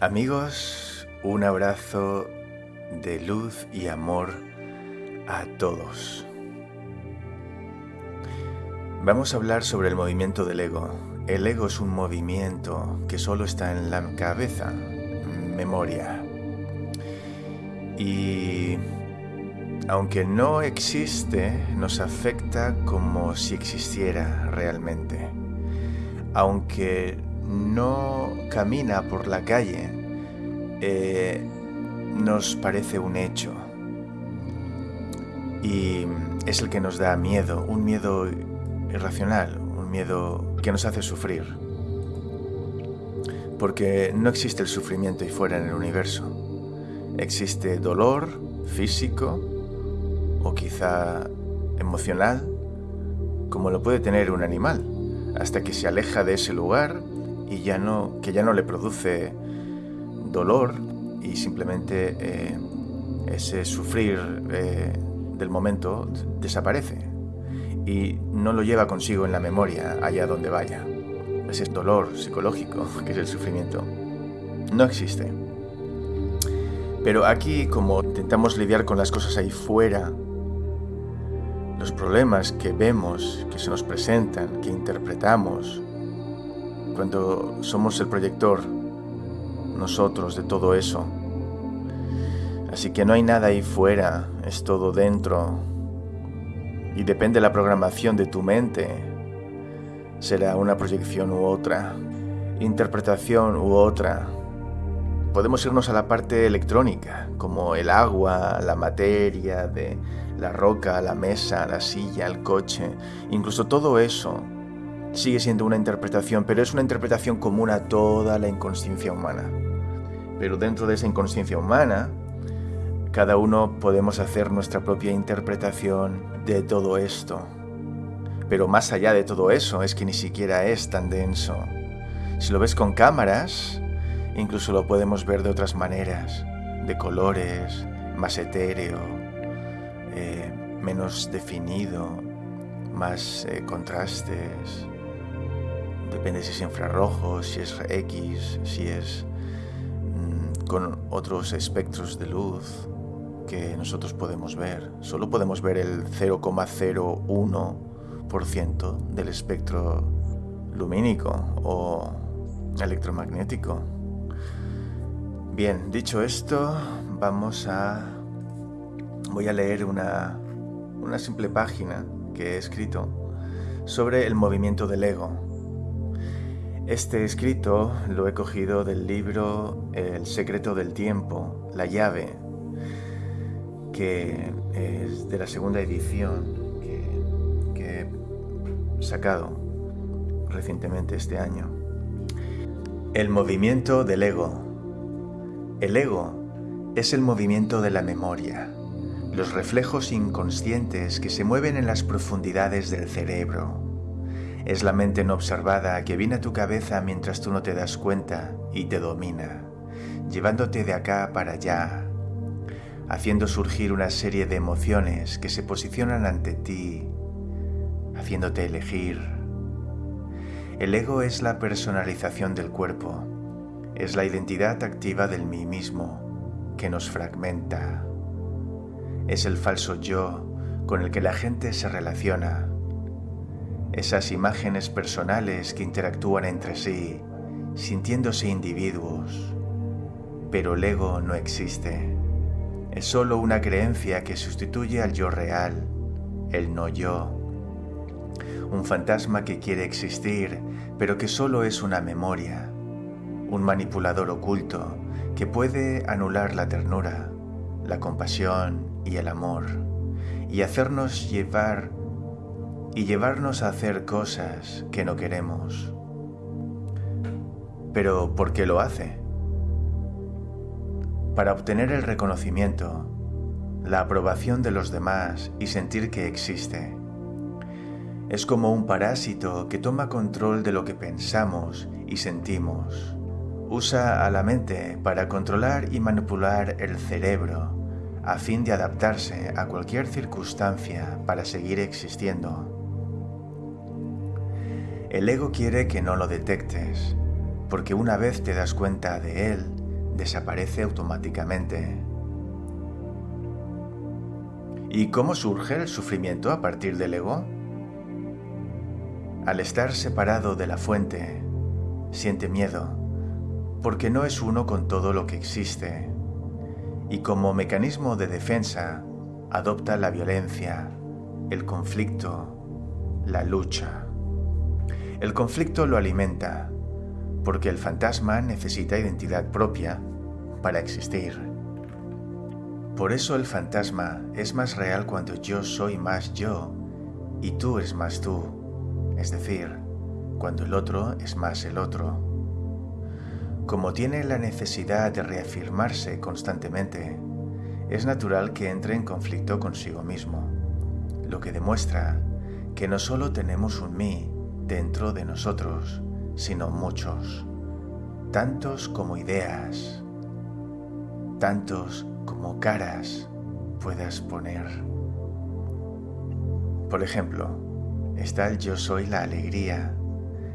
Amigos, un abrazo de luz y amor a todos. Vamos a hablar sobre el movimiento del ego. El ego es un movimiento que solo está en la cabeza, memoria. Y aunque no existe, nos afecta como si existiera realmente. Aunque no camina por la calle, eh, nos parece un hecho. Y es el que nos da miedo, un miedo irracional, un miedo que nos hace sufrir. Porque no existe el sufrimiento ahí fuera en el universo. Existe dolor físico o quizá emocional, como lo puede tener un animal, hasta que se aleja de ese lugar y ya no, que ya no le produce dolor y simplemente eh, ese sufrir eh, del momento desaparece y no lo lleva consigo en la memoria allá donde vaya. Ese dolor psicológico que es el sufrimiento. No existe. Pero aquí, como intentamos lidiar con las cosas ahí fuera, los problemas que vemos, que se nos presentan, que interpretamos, cuando somos el proyector, nosotros, de todo eso. Así que no hay nada ahí fuera, es todo dentro. Y depende de la programación de tu mente. Será una proyección u otra, interpretación u otra. Podemos irnos a la parte electrónica, como el agua, la materia, de la roca, la mesa, la silla, el coche, incluso todo eso sigue siendo una interpretación, pero es una interpretación común a toda la inconsciencia humana. Pero dentro de esa inconsciencia humana, cada uno podemos hacer nuestra propia interpretación de todo esto. Pero más allá de todo eso, es que ni siquiera es tan denso. Si lo ves con cámaras, incluso lo podemos ver de otras maneras, de colores, más etéreo, eh, menos definido, más eh, contrastes, Depende si es infrarrojo, si es X, si es mm, con otros espectros de luz que nosotros podemos ver. Solo podemos ver el 0,01% del espectro lumínico o electromagnético. Bien, dicho esto, vamos a... Voy a leer una, una simple página que he escrito sobre el movimiento del ego este escrito lo he cogido del libro El secreto del tiempo, la llave, que es de la segunda edición que, he sacado recientemente este año. El movimiento del ego. El ego es el movimiento de la memoria, los reflejos inconscientes que se mueven en las profundidades del cerebro es la mente no observada que viene a tu cabeza mientras tú no te das cuenta y te domina, llevándote de acá para allá, haciendo surgir una serie de emociones que se posicionan ante ti, haciéndote elegir. El ego es la personalización del cuerpo, es la identidad activa del mí mismo que nos fragmenta. Es el falso yo con el que la gente se relaciona esas imágenes personales que interactúan entre sí, sintiéndose individuos. Pero el ego no existe. Es solo una creencia que sustituye al yo real, el no yo. Un fantasma que quiere existir, pero que solo es una memoria. Un manipulador oculto que puede anular la ternura, la compasión y el amor, y hacernos llevar y llevarnos a hacer cosas que no queremos. Pero ¿por qué lo hace? Para obtener el reconocimiento, la aprobación de los demás y sentir que existe. Es como un parásito que toma control de lo que pensamos y sentimos. Usa a la mente para controlar y manipular el cerebro a fin de adaptarse a cualquier circunstancia para seguir existiendo. El ego quiere que no lo detectes, porque una vez te das cuenta de él, desaparece automáticamente. ¿Y cómo surge el sufrimiento a partir del ego? Al estar separado de la fuente, siente miedo, porque no es uno con todo lo que existe, y como mecanismo de defensa adopta la violencia, el conflicto, la lucha. El conflicto lo alimenta, porque el fantasma necesita identidad propia para existir. Por eso el fantasma es más real cuando yo soy más yo y tú eres más tú, es decir, cuando el otro es más el otro. Como tiene la necesidad de reafirmarse constantemente, es natural que entre en conflicto consigo mismo, lo que demuestra que no solo tenemos un mí dentro de nosotros, sino muchos, tantos como ideas, tantos como caras puedas poner. Por ejemplo, está el yo soy la alegría,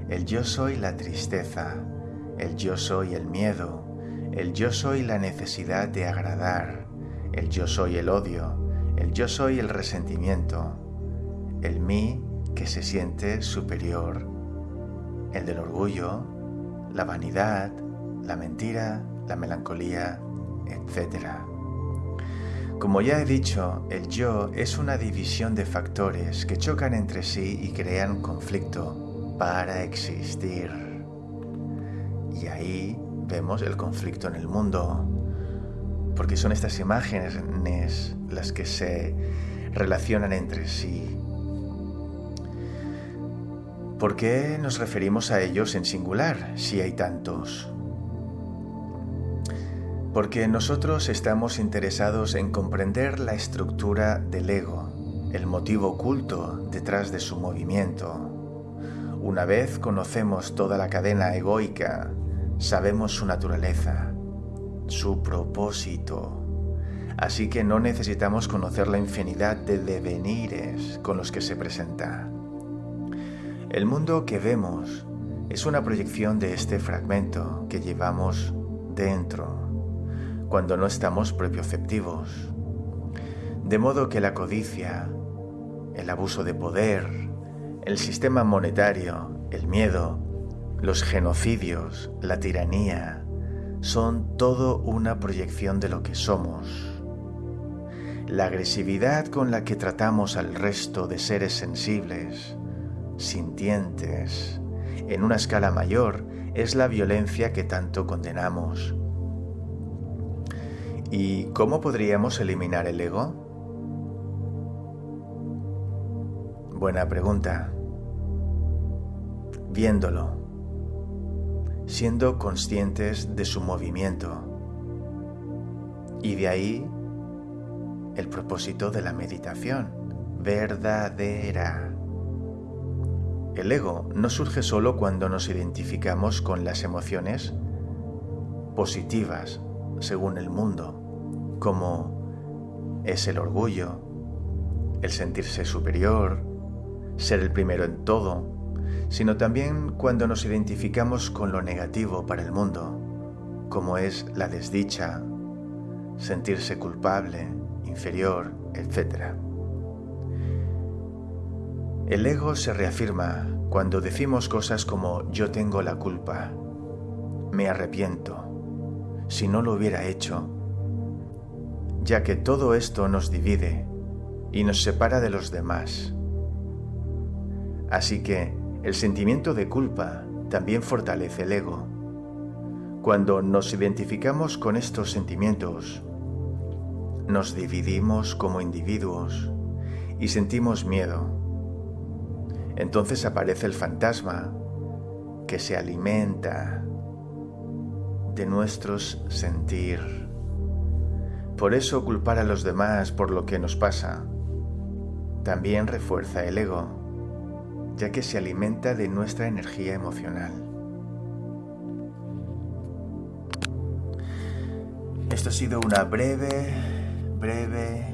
el yo soy la tristeza, el yo soy el miedo, el yo soy la necesidad de agradar, el yo soy el odio, el yo soy el resentimiento, el mí que se siente superior, el del orgullo, la vanidad, la mentira, la melancolía, etc. Como ya he dicho, el yo es una división de factores que chocan entre sí y crean conflicto para existir. Y ahí vemos el conflicto en el mundo, porque son estas imágenes las que se relacionan entre sí. ¿Por qué nos referimos a ellos en singular si hay tantos? Porque nosotros estamos interesados en comprender la estructura del ego, el motivo oculto detrás de su movimiento. Una vez conocemos toda la cadena egoica Sabemos su naturaleza, su propósito, así que no necesitamos conocer la infinidad de devenires con los que se presenta. El mundo que vemos es una proyección de este fragmento que llevamos dentro cuando no estamos propioceptivos. De modo que la codicia, el abuso de poder, el sistema monetario, el miedo, los genocidios, la tiranía, son todo una proyección de lo que somos. La agresividad con la que tratamos al resto de seres sensibles, sintientes, en una escala mayor, es la violencia que tanto condenamos. ¿Y cómo podríamos eliminar el ego? Buena pregunta. Viéndolo siendo conscientes de su movimiento. Y de ahí el propósito de la meditación, verdadera. El ego no surge solo cuando nos identificamos con las emociones positivas según el mundo, como es el orgullo, el sentirse superior, ser el primero en todo, sino también cuando nos identificamos con lo negativo para el mundo, como es la desdicha, sentirse culpable, inferior, etc. El ego se reafirma cuando decimos cosas como yo tengo la culpa, me arrepiento, si no lo hubiera hecho, ya que todo esto nos divide y nos separa de los demás. Así que el sentimiento de culpa también fortalece el ego. Cuando nos identificamos con estos sentimientos, nos dividimos como individuos y sentimos miedo. Entonces aparece el fantasma que se alimenta de nuestros sentir. Por eso culpar a los demás por lo que nos pasa también refuerza el ego ya que se alimenta de nuestra energía emocional. Esto ha sido una breve, breve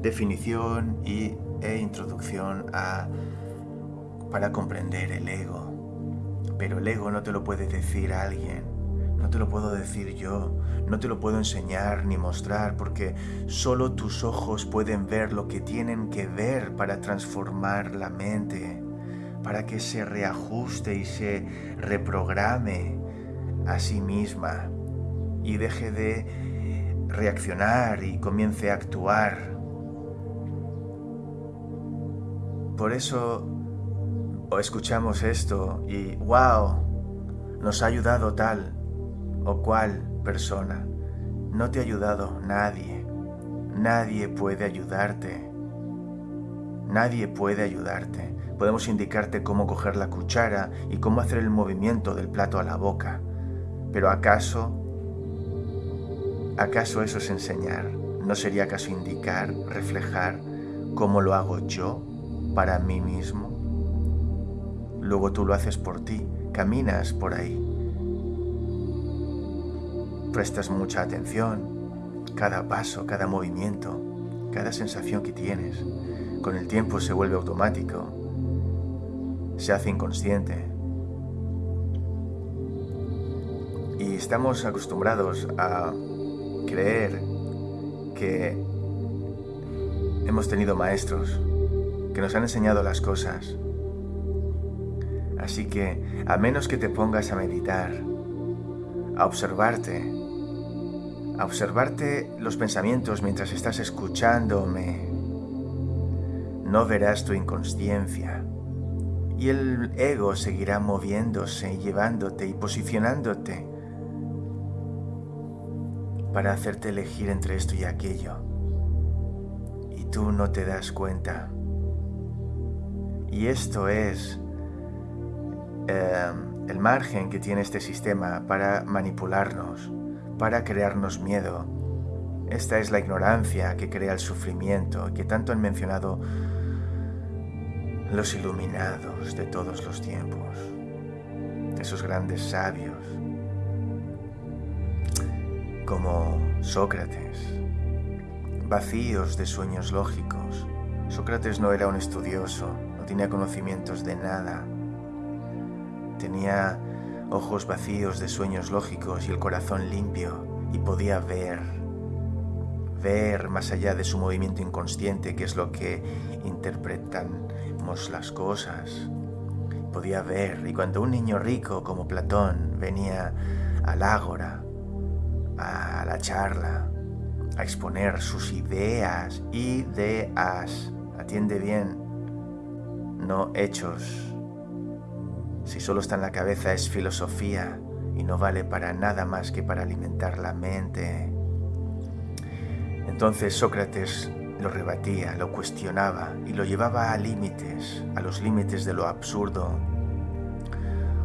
definición y, e introducción a, para comprender el ego. Pero el ego no te lo puede decir a alguien, no te lo puedo decir yo, no te lo puedo enseñar ni mostrar, porque solo tus ojos pueden ver lo que tienen que ver para transformar la mente, para que se reajuste y se reprograme a sí misma y deje de reaccionar y comience a actuar. Por eso escuchamos esto y wow, nos ha ayudado tal o cual persona. No te ha ayudado nadie. Nadie puede ayudarte. Nadie puede ayudarte. Podemos indicarte cómo coger la cuchara y cómo hacer el movimiento del plato a la boca. Pero ¿acaso? ¿Acaso eso es enseñar? ¿No sería acaso indicar, reflejar cómo lo hago yo para mí mismo? Luego tú lo haces por ti, caminas por ahí. Prestas mucha atención, cada paso, cada movimiento, cada sensación que tienes. Con el tiempo se vuelve automático, se hace inconsciente. Y estamos acostumbrados a creer que hemos tenido maestros que nos han enseñado las cosas. Así que, a menos que te pongas a meditar, a observarte, a observarte los pensamientos mientras estás escuchándome, no verás tu inconsciencia. Y el ego seguirá moviéndose, llevándote y posicionándote para hacerte elegir entre esto y aquello. Y tú no te das cuenta. Y esto es em, el margen que tiene este sistema para manipularnos, para crearnos miedo. Esta es la ignorancia que crea el sufrimiento que tanto han mencionado los iluminados de todos los tiempos, esos grandes sabios como Sócrates, vacíos de sueños lógicos. Sócrates no era un estudioso, no tenía conocimientos de nada. Tenía ojos vacíos de sueños lógicos y el corazón limpio y podía ver, ver más allá de su movimiento inconsciente, que es lo que interpretamos las cosas. Podía ver y cuando un niño rico como Platón venía al ágora, a la charla, a exponer sus ideas, ideas, atiende bien, no hechos. Si solo está en la cabeza es filosofía y no vale para nada más que para alimentar la mente. Entonces Sócrates lo rebatía, lo cuestionaba y lo llevaba a límites, a los límites de lo absurdo.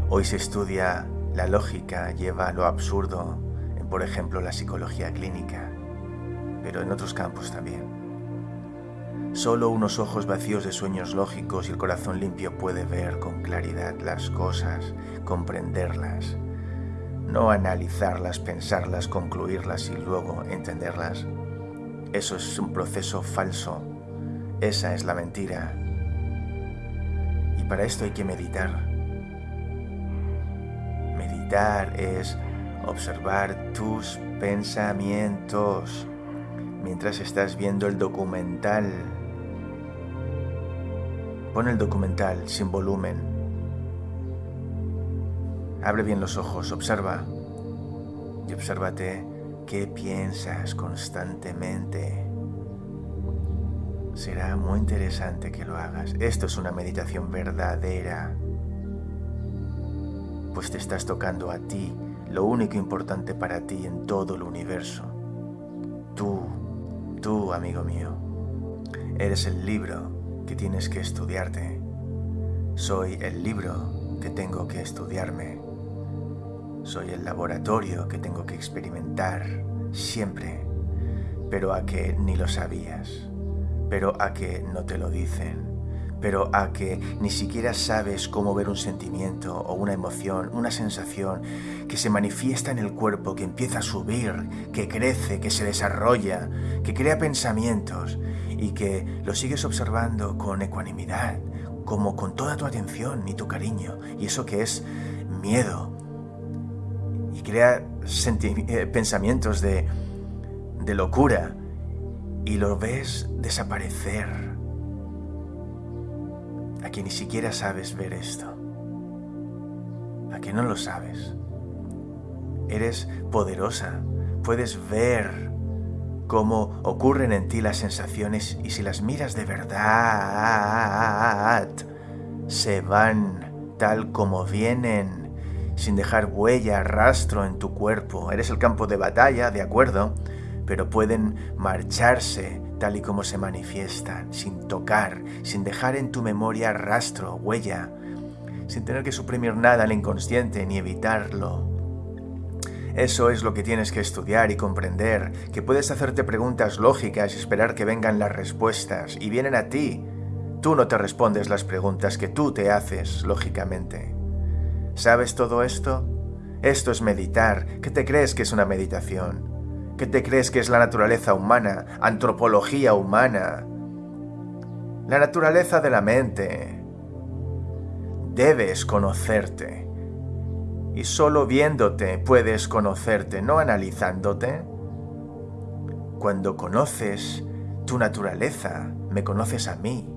Hoy se estudia la lógica, lleva a lo absurdo, en por ejemplo la psicología clínica, pero en otros campos también. Solo unos ojos vacíos de sueños lógicos y el corazón limpio puede ver con claridad las cosas, comprenderlas, no analizarlas, pensarlas, concluirlas y luego entenderlas. Eso es un proceso falso. Esa es la mentira. Y para esto hay que meditar. Meditar es observar tus pensamientos mientras estás viendo el documental Pon el documental sin volumen. Abre bien los ojos, observa y obsérvate qué piensas constantemente. Será muy interesante que lo hagas. Esto es una meditación verdadera, pues te estás tocando a ti, lo único importante para ti en todo el universo. Tú, tú, amigo mío, eres el libro que tienes que estudiarte. Soy el libro que tengo que estudiarme. Soy el laboratorio que tengo que experimentar siempre, pero a que ni lo sabías, pero a que no te lo dicen, pero a que ni siquiera sabes cómo ver un sentimiento o una emoción, una sensación que se manifiesta en el cuerpo, que empieza a subir, que crece, que se desarrolla, que crea pensamientos y que lo sigues observando con ecuanimidad, como con toda tu atención y tu cariño, y eso que es miedo. y crea eh, pensamientos de, de locura y lo ves desaparecer. A que ni siquiera sabes ver esto. A que no lo sabes. Eres poderosa. Puedes ver cómo ocurren en ti las sensaciones y si las miras de verdad, se van tal como vienen, sin dejar huella, rastro en tu cuerpo. Eres el campo de batalla, de acuerdo, pero pueden marcharse tal y como se manifiestan, sin tocar, sin dejar en tu memoria rastro, huella, sin tener que suprimir nada al inconsciente ni evitarlo. Eso es lo que tienes que estudiar y comprender, que puedes hacerte preguntas lógicas y esperar que vengan las respuestas, y vienen a ti. Tú no te respondes las preguntas que tú te haces, lógicamente. ¿Sabes todo esto? Esto es meditar. ¿Qué te crees que es una meditación? ¿Qué te crees que es la naturaleza humana, antropología humana? La naturaleza de la mente. Debes conocerte y solo viéndote puedes conocerte, no analizándote. Cuando conoces tu naturaleza, me conoces a mí,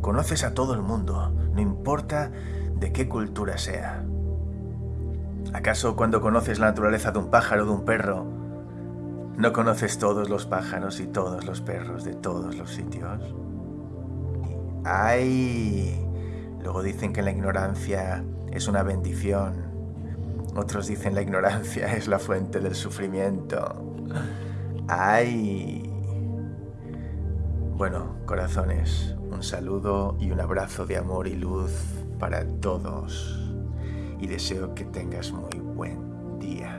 conoces a todo el mundo, no importa de qué cultura sea. ¿Acaso cuando conoces la naturaleza de un pájaro o de un perro, no conoces todos los pájaros y todos los perros de todos los sitios? ¡Ay! Luego dicen que la ignorancia es una bendición. Otros dicen la ignorancia es la fuente del sufrimiento. ¡Ay! Bueno, corazones, un saludo y un abrazo de amor y luz para todos. Y deseo que tengas muy buen día.